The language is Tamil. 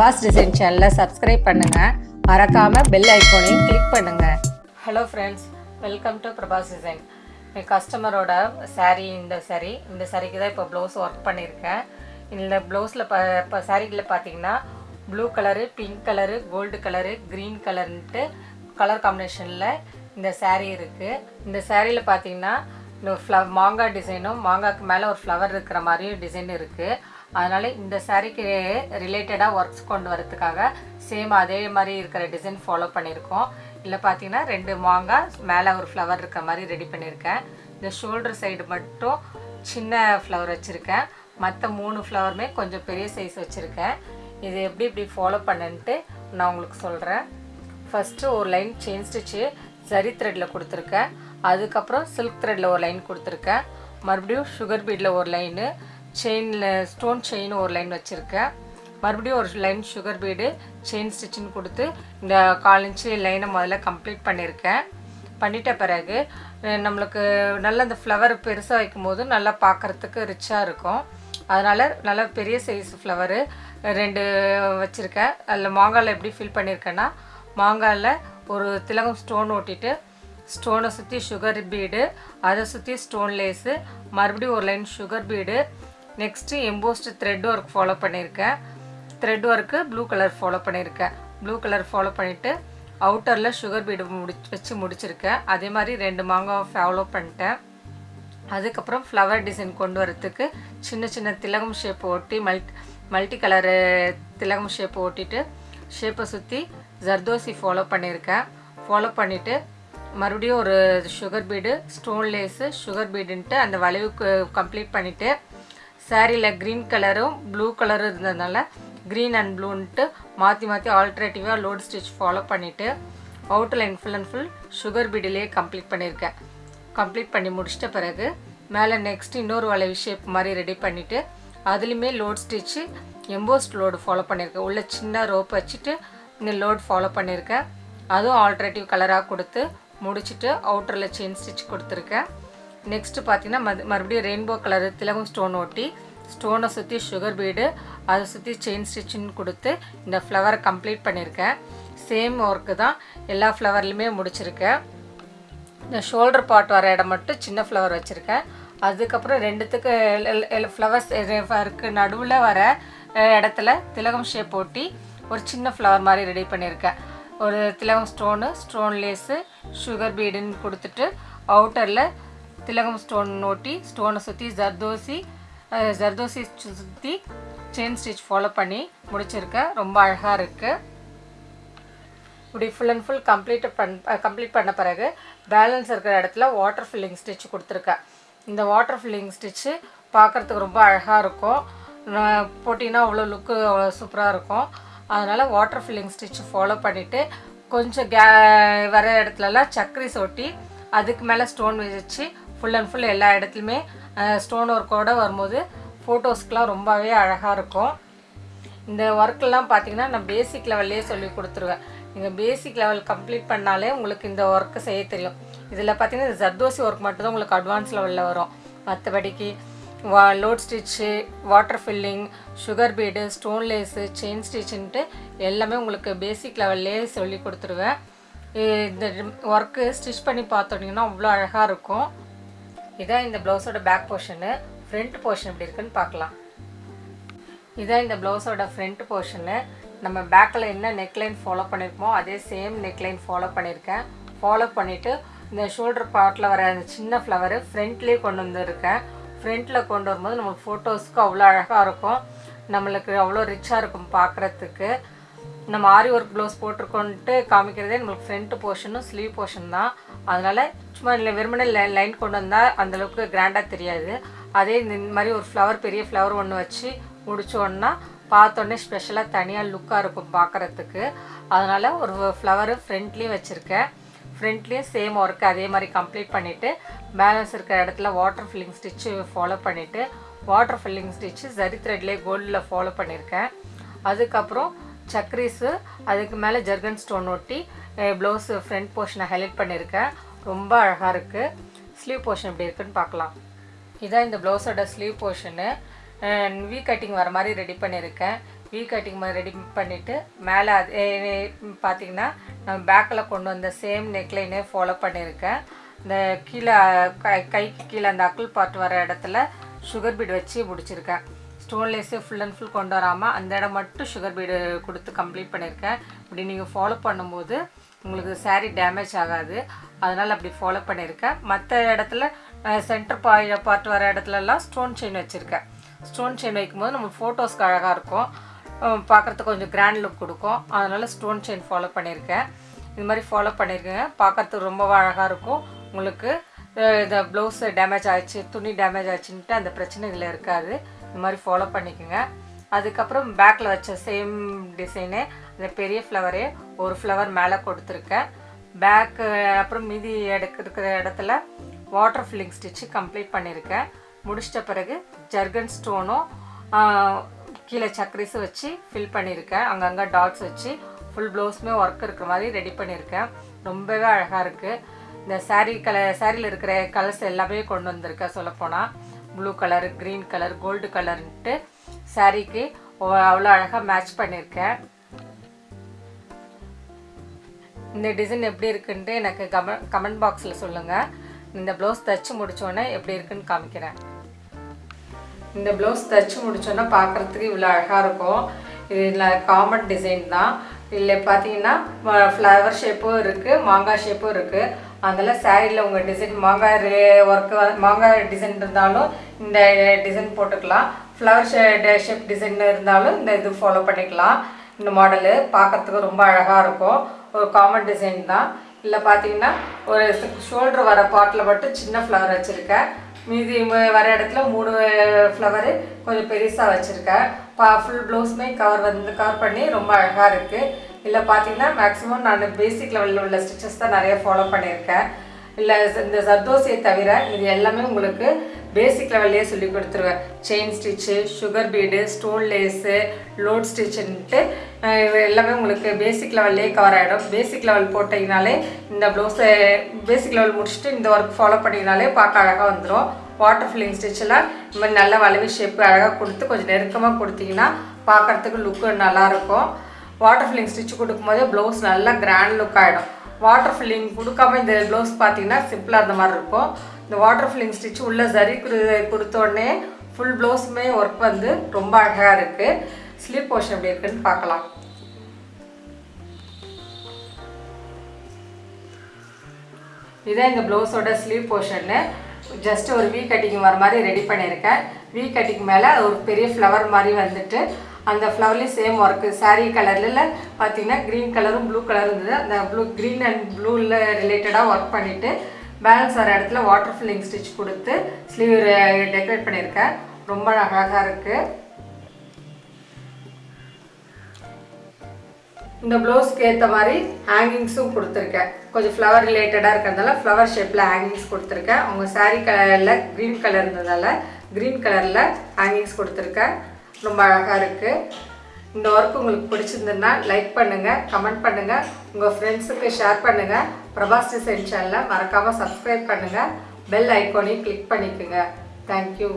பிரபாஸ் டிசைன் சேனலை சப்ஸ்கிரைப் பண்ணுங்கள் மறக்காமல் பெல் ஐக்கோனையும் கிளிக் பண்ணுங்கள் hello friends welcome to Prabhas design என் கஸ்டமரோட சாரீ இந்த சாரீ இந்த சாரீக்கு தான் இப்போ ப்ளவுஸ் ஒர்க் பண்ணியிருக்கேன் இந்த ப்ளவுஸில் ப இப்போ சாரீகளில் பார்த்தீங்கன்னா blue colour pink colour gold colour green கலர்ன்ட்டு colour காம்பினேஷனில் இந்த சாரீ இருக்குது இந்த சாரியில் பார்த்தீங்கன்னா இந்த ஃப்ளவ் மாங்காய் டிசைனும் மாங்காய்க்கு மேலே ஒரு ஃப்ளவர் இருக்கிற மாதிரியும் டிசைன் இருக்குது அதனால் இந்த சாரீக்கு ரிலேட்டடாக ஒர்க்ஸ் கொண்டு வரதுக்காக சேம் அதே மாதிரி இருக்கிற டிசைன் ஃபாலோ பண்ணியிருக்கோம். இல்லை பார்த்தீங்கன்னா ரெண்டு மாங்காய் மேலே ஒரு ஃப்ளவர் இருக்கிற மாதிரி ரெடி பண்ணியிருக்கேன். இந்த ஷோல்டர் சைடு மட்டும் சின்ன ஃப்ளவர் வச்சுருக்கேன். மற்ற மூணு ஃப்ளவருமே கொஞ்சம் பெரிய சைஸ் வச்சுருக்கேன். இது எப்படி இப்படி ஃபாலோ பண்ணுன்ட்டு நான் உங்களுக்கு சொல்கிறேன் ஃபஸ்ட்டு ஒரு லைன் செயின் ஸ்டிச்சு ஜரி த்ரெட்டில் கொடுத்துருக்கேன். அதுக்கப்புறம் சில்க் த்ரெட்டில் ஒரு லைன் கொடுத்துருக்கேன். மறுபடியும் சுகர் பீடில் ஒரு லைனு செயினில் ஸ்டோன் செயின் ஒரு லைன் வச்சுருக்கேன். மறுபடியும் ஒரு லைன் சுகர் பீடு செயின் ஸ்டிச்சின்னு கொடுத்து இந்த கால் இன்ச்சு லைனை முதல்ல கம்ப்ளீட் பண்ணியிருக்கேன். பண்ணிட்ட பிறகு நம்மளுக்கு நல்ல அந்த ஃப்ளவர் பெருசாக வைக்கும் போது நல்லா பார்க்குறதுக்கு ரிச்சாக இருக்கும். அதனால் நல்ல பெரிய சைஸ் ஃப்ளவரு ரெண்டு வச்சுருக்கேன். அதில் மாங்காயில் எப்படி ஃபில் பண்ணியிருக்கேன்னா மாங்காயில் ஒரு திலகம் ஸ்டோன் ஓட்டிட்டு ஸ்டோனை சுற்றி சுகர் பீடு அதை சுற்றி ஸ்டோன் லேஸு மறுபடியும் ஒரு line sugar bead next embossed thread work follow பண்ணியிருக்கேன் thread work blue colour follow பண்ணியிருக்கேன் ப்ளூ கலர் ஃபாலோ பண்ணிவிட்டு அவுட்டரில் சுகர் பீடு முடி வச்சு முடிச்சிருக்கேன் அதே மாதிரி ரெண்டு மாங்காய் ஃபாலோ பண்ணிட்டேன். அதுக்கப்புறம் ஃப்ளவர் டிசைன் கொண்டு வரத்துக்கு சின்ன சின்ன திலகம் ஷேப் ஒட்டி மல்டி மல்டி கலரு திலகம் ஷேப் ஒட்டிட்டு ஷேப்பை சுற்றி ஜர்தோசி ஃபாலோ பண்ணியிருக்கேன் ஃபாலோ பண்ணிவிட்டு மறுபடியும் ஒரு sugar bead stone lace sugar பீடுன்ட்டு அந்த வளைவுக்கு கம்ப்ளீட் பண்ணிவிட்டு சாரியில் க்ரீன் கலரும் ப்ளூ கலரும் இருந்ததுனால க்ரீன் அண்ட் ப்ளூன்ட்டு மாற்றி மாற்றி ஆல்ட்ரேட்டிவாக லோட் ஸ்டிச் ஃபாலோ பண்ணிவிட்டு outer line full and full sugar பீடிலேயே complete பண்ணியிருக்கேன் கம்ப்ளீட் பண்ணி முடிச்சிட்ட பிறகு மேலே நெக்ஸ்ட் இன்னொரு வளைவு ஷேப் மாதிரி ரெடி பண்ணிவிட்டு அதுலேயுமே load stitch embossed load follow பண்ணியிருக்கேன் உள்ள சின்ன ரோப் வச்சுட்டு இந்த லோட் ஃபாலோ பண்ணியிருக்கேன் அதுவும் ஆல்ட்ரேட்டிவ் கலராக கொடுத்து முடிச்சுட்டு அவுட்டரில் செயின் ஸ்டிச் கொடுத்துருக்கேன். நெக்ஸ்ட்டு பார்த்தீங்கன்னா மது மறுபடியும் ரெயின்போ கலர் திலகம் ஸ்டோன் ஒட்டி ஸ்டோனை சுற்றி சுகர் பீடு அதை சுற்றி செயின் ஸ்டிச்சின்னு கொடுத்து இந்த ஃப்ளவரை கம்ப்ளீட் பண்ணியிருக்கேன். சேம் ஒர்க்கு தான் எல்லா ஃப்ளவர்லையுமே முடிச்சிருக்கேன். இந்த ஷோல்டர் பார்ட் வர இடம் மட்டும் சின்ன ஃப்ளவர் வச்சுருக்கேன். அதுக்கப்புறம் ரெண்டுத்துக்கு ஃப்ளவர்ஸ் இருக்கு நடுவில் வர இடத்துல திலகம் ஷேப் ஒட்டி ஒரு சின்ன ஃப்ளவர் மாதிரி ரெடி பண்ணியிருக்கேன். ஒரு திலகம் ஸ்டோனு ஸ்டோன் லேஸு சுகர் பீடுன்னு கொடுத்துட்டு அவுட்டரில் திலகம் ஸ்டோன் ஓட்டி ஸ்டோனை சுற்றி ஜர்தோசி ஜர்தோசி சுற்றி செயின் ஸ்டிச் ஃபாலோ பண்ணி முடிச்சிருக்கேன் ரொம்ப அழகாக இருக்குது இப்படி ஃபுல் அண்ட் ஃபுல் கம்ப்ளீட் பண் கம்ப்ளீட் பண்ண பிறகு பேலன்ஸ் இருக்கிற இடத்துல வாட்டர் ஃபில்லிங் ஸ்டிச் கொடுத்துருக்கேன் இந்த வாட்டர் ஃபில்லிங் ஸ்டிச்சு பார்க்குறதுக்கு ரொம்ப அழகாக இருக்கும். போட்டிங்கன்னா அவ்வளோ லுக்கு அவ்வளோ சூப்பராக இருக்கும். அதனால் வாட்டர் ஃபில்லிங் ஸ்டிச் ஃபாலோ பண்ணிவிட்டு கொஞ்சம் கே வர இடத்துலலாம் சக்கரை சொட்டி அதுக்கு மேலே ஸ்டோன் வச்சு ஃபுல் அண்ட் ஃபுல் எல்லா இடத்துலையுமே ஸ்டோன் ஒர்க்கோடு வரும்போது ஃபோட்டோஸ்க்கெலாம் ரொம்பவே அழகாக இருக்கும். இந்த ஒர்க்கெல்லாம் பார்த்திங்கன்னா நான் பேசிக் லெவல்லே சொல்லி கொடுத்துருவேன். நீங்கள் பேசிக் லெவல் கம்ப்ளீட் பண்ணாலே உங்களுக்கு இந்த ஒர்க்கு செய்ய தெரியும். இதில் பார்த்தீங்கன்னா இந்த ஜர்தோசி ஒர்க் மட்டும்தான் உங்களுக்கு அட்வான்ஸ் லெவலில் வரும். மற்றபடிக்கு வா load stitch water filling sugar bead stone lace chain ஸ்டிச்சுன்ட்டு எல்லாமே உங்களுக்கு பேசிக் லெவல்லே சொல்லி கொடுத்துருவேன். இந்த ஒர்க்கு ஸ்டிச் பண்ணி பார்த்தோன்னீங்கன்னா அவ்வளோ அழகாக இருக்கும். இதான் இந்த ப்ளவுஸோட பேக் போர்ஷனு ஃப்ரண்ட் போர்ஷன் எப்படி இருக்குன்னு பார்க்கலாம். இதான் இந்த ப்ளவுஸோட ஃப்ரண்ட் போர்ஷனு நம்ம பேக்கில் என்ன நெக்லைன் ஃபாலோ பண்ணியிருக்கோமோ அதே சேம் நெக்லைன் ஃபாலோ பண்ணியிருக்கேன் ஃபாலோ பண்ணிவிட்டு இந்த ஷோல்டர் பார்ட்டில் வர அந்த சின்ன ஃப்ளவரு ஃப்ரண்ட்லேயே கொண்டு வந்துருக்கேன். ஃப்ரண்ட்டில் கொண்டு வரும்போது நம்மளுக்கு ஃபோட்டோஸ்க்கு அவ்வளோ அழகாக இருக்கும். நம்மளுக்கு அவ்வளோ ரிச்சாக இருக்கும் பார்க்குறதுக்கு. நம்ம ஆரி ஒர்க் ப்ளவுஸ் போட்டிருக்கோன்ட்டு காமிக்கிறதே நம்மளுக்கு ஃப்ரண்ட் போர்ஷனும் ஸ்லீவ் போர்ஷன் தான். அதனால் சும்மா இல்லை வெறுமனே லைன் கொண்டு வந்தால் அந்தளவுக்கு கிராண்டாக தெரியாது. அதே இந்த மாதிரி ஒரு ஃப்ளவர் பெரிய ஃப்ளவர் ஒன்று வச்சு முடிச்சோன்னா பார்த்தோன்னே ஸ்பெஷலாக தனியாக லுக்காக இருக்கும் பார்க்குறதுக்கு அதனால் ஒரு ஃப்ளவரு ஃப்ரண்ட்லேயும் வச்சுருக்கேன். ஃப்ரண்ட்லேயும் சேம் ஒர்க் அதே மாதிரி கம்ப்ளீட் பண்ணிவிட்டு பேலன்ஸ் இருக்கிற இடத்துல வாட்டர் ஃபில்லிங் ஸ்டிச்சு ஃபாலோ பண்ணிவிட்டு வாட்டர் ஃபில்லிங் ஸ்டிச்சு ஜரி த்ரெட்லேயே கோல்டில் ஃபாலோ பண்ணியிருக்கேன் அதுக்கப்புறம் சக்ரீஸு அதுக்கு மேலே ஜர்கன் ஸ்டோன் ஒட்டி ப்ளவுஸு ஃப்ரண்ட் போர்ஷனை ஹைலைட் பண்ணியிருக்கேன் ரொம்ப அழகாக இருக்குது ஸ்லீவ் போர்ஷன் எப்படி இருக்குன்னு பார்க்கலாம். இதான் இந்த ப்ளவுஸோட ஸ்லீவ் போர்ஷனு வி கட்டிங் வர மாதிரி ரெடி பண்ணியிருக்கேன் வீ கட்டிங் மாதிரி ரெடி பண்ணிவிட்டு மேலே அது பார்த்தீங்கன்னா நம்ம பேக்கில் கொண்டு வந்த சேம் நெக்லைனே ஃபாலோ பண்ணியிருக்கேன் இந்த கீழே கை கைக்கு கீழே அந்த அக்குள் பார்ட் வர இடத்துல சுகர் பீட் வச்சு முடிச்சிருக்கேன். ஸ்டோன்லெஸ்ஸே ஃபுல் அண்ட் ஃபுல் கொண்டு வராமல் அந்த இடம் மட்டும் சுகர் பீடு கொடுத்து கம்ப்ளீட் பண்ணியிருக்கேன். இப்படி நீங்கள் ஃபாலோ பண்ணும்போது உங்களுக்கு சேரீ டேமேஜ் ஆகாது. அதனால் அப்படி ஃபாலோ பண்ணியிருக்கேன். மற்ற இடத்துல சென்டர் பாய் பார்ட் வர இடத்துலலாம் ஸ்டோன் செயின் வச்சுருக்கேன். ஸ்டோன் செயின் வைக்கும்போது நம்ம ஃபோட்டோஸ்க்கு அழகாக இருக்கும். பார்க்குறதுக்கு கொஞ்சம் கிராண்ட் லுக் கொடுக்கும். அதனால் ஸ்டோன் செயின் ஃபாலோ பண்ணியிருக்கேன். இது மாதிரி ஃபாலோ பண்ணியிருக்கேங்க பார்க்குறதுக்கு ரொம்ப அழகாக இருக்கும். உங்களுக்கு இந்த ப்ளவுஸ் டேமேஜ் ஆயிடுச்சு துணி டேமேஜ் ஆயிடுச்சுன்ட்டு அந்த பிரச்சனை இதில் இருக்காது. இந்த மாதிரி ஃபாலோ பண்ணிக்கோங்க. அதுக்கப்புறம் பேக்கில் வச்ச சேம் டிசைனு அந்த பெரிய ஃப்ளவரே ஒரு ஃப்ளவர் மேலே கொடுத்துருக்கேன். பேக்கு அப்புறம் மீதி எடுக்கிற இருக்கிற இடத்துல வாட்டர் ஃபில்லிங் ஸ்டிச்சு கம்ப்ளீட் பண்ணியிருக்கேன் முடிச்சிட்ட பிறகு ஜர்கன் ஸ்டோனும் கீழே சக்கரிஸும் வச்சு ஃபில் பண்ணியிருக்கேன் அங்கங்கே டாட்ஸ் வச்சு ஃபுல் ப்ளவுஸுமே ஒர்க் இருக்கிற மாதிரி ரெடி பண்ணியிருக்கேன் ரொம்பவே அழகாக இருக்குது இந்த சாரீ கலர் சாரியில் இருக்கிற கலர்ஸ் எல்லாமே கொண்டு வந்திருக்கேன் சொல்லப்போனால் blue colour green colour gold கலர்ன்ட்டு சாரீக்கு அவ்வளோ அழகாக மேட்ச் பண்ணியிருக்கேன் இந்த டிசைன் எப்படி இருக்குன்ட்டு எனக்கு கம கமெண்ட் பாக்ஸில் சொல்லுங்கள் இந்த ப்ளவுஸ் தைச்சு முடித்தோன்னே எப்படி இருக்குன்னு காமிக்கிறேன். இந்த ப்ளவுஸ் தைச்சு முடிச்சோன்னா பார்க்குறதுக்கு இவ்வளோ அழகாக இருக்கும். இதில் காமன் டிசைன் தான். இதில் பார்த்தீங்கன்னா ஃப்ளவர் ஷேப்பும் இருக்குது மாங்காய் ஷேப்பும் இருக்குது அதெல்லாம் சாரியில் உங்கள் டிசைன் மாங்காய் ஒர்க்கு மாங்காய் டிசைன் இருந்தாலும் இந்த டிசைன் போட்டுக்கலாம். ஃப்ளவர் ஷே ஷேப் டிசைன் இருந்தாலும் இந்த இது ஃபாலோ பண்ணிக்கலாம். இந்த மாடலு பார்க்கறதுக்கு ரொம்ப அழகாக இருக்கும். ஒரு காமன் டிசைன் தான். இல்லை பார்த்தீங்கன்னா ஒரு ஷோல்டர் வர பாட்டில் மட்டும் சின்ன ஃப்ளவர் வச்சுருக்கேன். மீதி வர இடத்துல மூணு ஃப்ளவரு கொஞ்சம் பெருசாக வச்சுருக்கேன். பா ஃபுல் ப்ளவுஸுமே கவர் வந்து கவர் பண்ணி ரொம்ப அழகாக இருக்குது இல்லை பார்த்தீங்கன்னா மேக்ஸிமம் நான் பேசிக் லெவலில் உள்ள ஸ்டிச்சஸ் தான் நிறைய ஃபாலோ பண்ணியிருக்கேன் இல்லை இந்த சர்தோசியை தவிர இது எல்லாமே உங்களுக்கு பேசிக் லெவல்லையே சொல்லி கொடுத்துருவேன். Chain stitch sugar bead stone lace load ஸ்டிச்சுன்ட்டு எல்லாமே உங்களுக்கு பேசிக் லெவல்லே கவர் ஆகிடும் பேசிக் லெவல் போட்டிங்கனாலே இந்த ப்ளவுஸை பேசிக் லெவல் முடிச்சுட்டு இந்த ஒர்க் ஃபாலோ பண்ணிங்கனாலே பார்க்க அழகாக வந்துடும் வாட்டர் ஃபில்லிங் ஸ்டிச்செல்லாம் இந்த மாதிரி நல்ல வளைவு ஷேப்பு அழகாக கொடுத்து கொஞ்சம் நெருக்கமாக கொடுத்தீங்கன்னா பார்க்குறதுக்கு லுக்கு நல்லாயிருக்கும் வாட்டர் ஃபில்லிங் ஸ்டிச் கொடுக்கும்போதே ப்ளவுஸ் நல்லா கிராண்ட் லுக் ஆகிடும் வாட்டர் ஃபில்லிங் கொடுக்காம இந்த ப்ளவுஸ் பார்த்தீங்கன்னா சிம்பிளாக இருந்த மாதிரி இருக்கும். இந்த வாட்டர் ஃபில்லிங் ஸ்டிச் உள்ள சரி கொடுத்தோடனே ஃபுல் ப்ளவுஸுமே ஒர்க் வந்து ரொம்ப அழகாக இருக்குது ஸ்லீப் போர்ஷன் எப்படி இருக்குன்னு பார்க்கலாம். இதான் இந்த ப்ளவுஸோட ஸ்லீவ் போர்ஷன்னு ஜஸ்ட் ஒரு வீ கட்டிங் வர மாதிரி ரெடி பண்ணியிருக்கேன். வீ கட்டிங் மேலே ஒரு பெரிய ஃப்ளவர் மாதிரி வந்துட்டு அந்த ஃப்ளவர்லேயும் சேம் ஒர்க்கு சாரீ கலரில் பார்த்தீங்கன்னா க்ரீன் கலரும் ப்ளூ கலரும் இருந்தது. அந்த ப்ளூ க்ரீன் அண்ட் ப்ளூவில் ரிலேட்டடாக ஒர்க் பண்ணிவிட்டு பேலன்ஸ் வர இடத்துல வாட்டர் ஃபில்லிங் ஸ்டிச் கொடுத்து ஸ்லீவ் டெக்கரேட் பண்ணியிருக்கேன். ரொம்ப அழகாக இருக்குது இந்த ப்ளவுஸ்க்கு ஏற்ற மாதிரி ஹேங்கிங்ஸும் கொடுத்துருக்கேன். கொஞ்சம் ஃப்ளவர் ரிலேட்டடாக இருக்கிறதால ஃப்ளவர் ஷேப்பில் ஹேங்கிங்ஸ் கொடுத்துருக்கேன். அவங்க சாரீ கலரில் க்ரீன் கலர் இருந்ததால் க்ரீன் கலரில் ஹேங்கிங்ஸ் கொடுத்துருக்கேன். ரொம்ப அழகாக இருக்குது இந்த ஒர்க் உங்களுக்கு பிடிச்சிருந்ததுன்னா லைக் பண்ணுங்கள் கமெண்ட் பண்ணுங்கள் உங்கள் ஃப்ரெண்ட்ஸுக்கு ஷேர் பண்ணுங்கள் பிரபாஸ் டிசைன் சேனலை மறக்காமல் சப்ஸ்கிரைப் பண்ணுங்கள் பெல் ஐக்கோனையும் கிளிக் பண்ணிக்கோங்க. Thank you